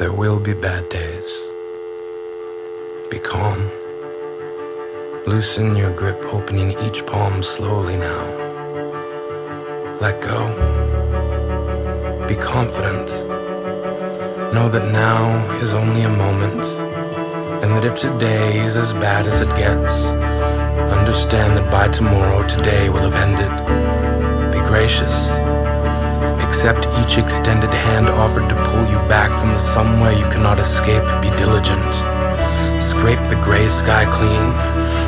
There will be bad days. Be calm. Loosen your grip, opening each palm slowly now. Let go. Be confident. Know that now is only a moment, and that if today is as bad as it gets, understand that by tomorrow, today will have ended. Be gracious. Accept each extended hand offered to pull you back from the somewhere you cannot escape. Be diligent. Scrape the gray sky clean.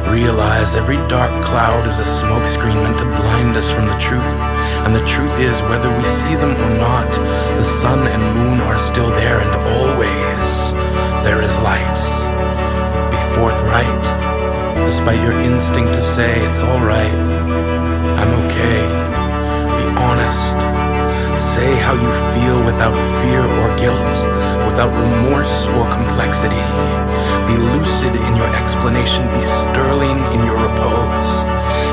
Realize every dark cloud is a smokescreen meant to blind us from the truth. And the truth is, whether we see them or not, the sun and moon are still there, and always there is light. Be forthright, despite your instinct to say it's alright. I'm okay. Be honest. Say how you feel without fear or guilt, without remorse or complexity. Be lucid in your explanation, be sterling in your repose.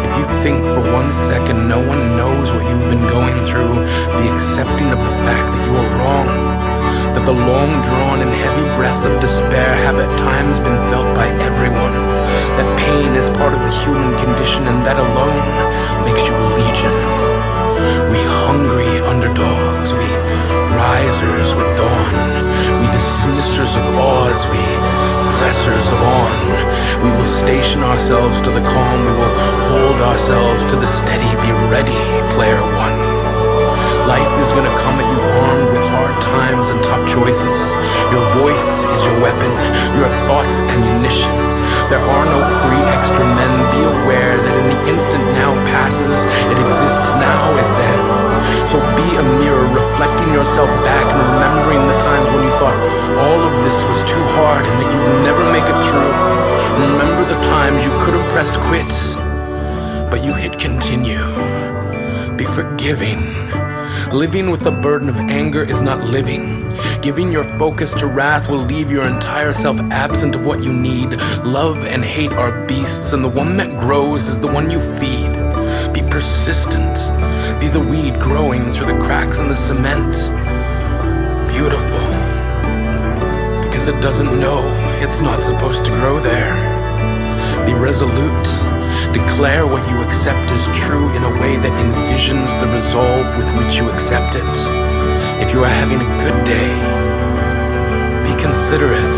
If you think for one second no one knows what you've been going through, be accepting of the fact that you are wrong. That the long drawn and heavy breaths of despair have at times been felt by everyone. That pain is part of the human condition and that alone makes you a legion. Of odds, we pressers of on. We will station ourselves to the calm, we will hold ourselves to the steady, be ready, player one. Life is gonna come at you armed with hard times and tough choices. Your voice is your weapon, your thoughts ammunition. There are no free extra men. Be aware that in the instant now passes, it exists now as then. So be a mirror reflecting yourself back pressed quit, but you hit continue. Be forgiving. Living with the burden of anger is not living. Giving your focus to wrath will leave your entire self absent of what you need. Love and hate are beasts, and the one that grows is the one you feed. Be persistent. Be the weed growing through the cracks in the cement. Beautiful. Because it doesn't know it's not supposed to grow there. Resolute. Declare what you accept as true in a way that envisions the resolve with which you accept it. If you are having a good day, be considerate.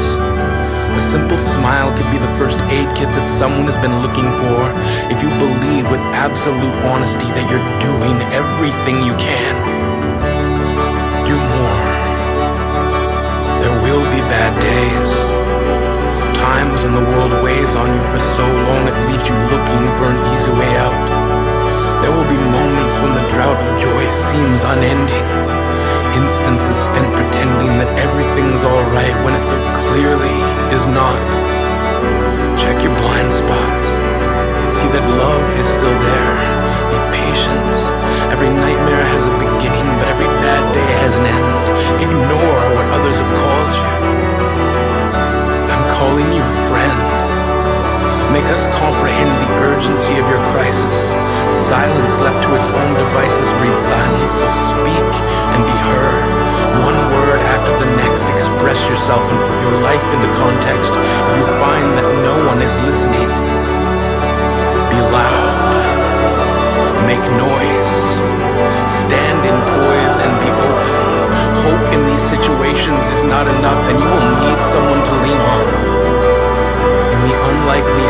A simple smile could be the first aid kit that someone has been looking for if you believe with absolute honesty that you're doing everything you can. On you for so long it leaves you looking for an easy way out. There will be moments when the drought of joy seems unending. Instances spent pretending that everything's alright when it so clearly is not. Check your blind spot. See that love is still there. Silence left to its own devices breeds silence, so speak and be heard. One word after the next, express yourself and put your life into context. You find that no one is listening, be loud. Make noise. Stand in poise and be open. Hope in these situations is not enough, and you will need someone to lean on. In the unlikely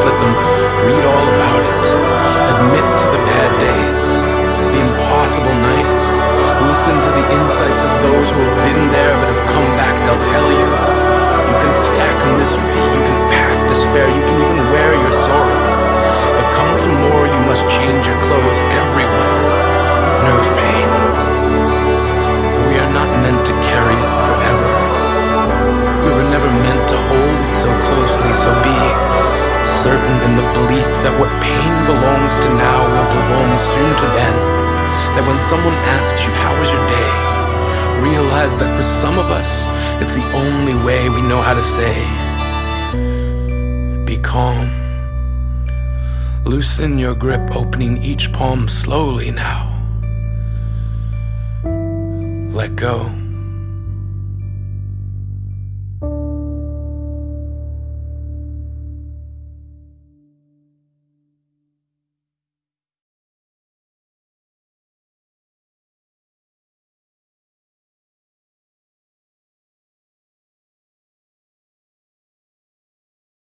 newsstands. Let them read all about it. Admit to the bad days, the impossible nights. Listen to the insights of those who have been there but have come back. They'll tell. You belongs to now will belong soon to then. That when someone asks you, how was your day? Realize that for some of us, it's the only way we know how to say, be calm. Loosen your grip, opening each palm slowly now. Let go.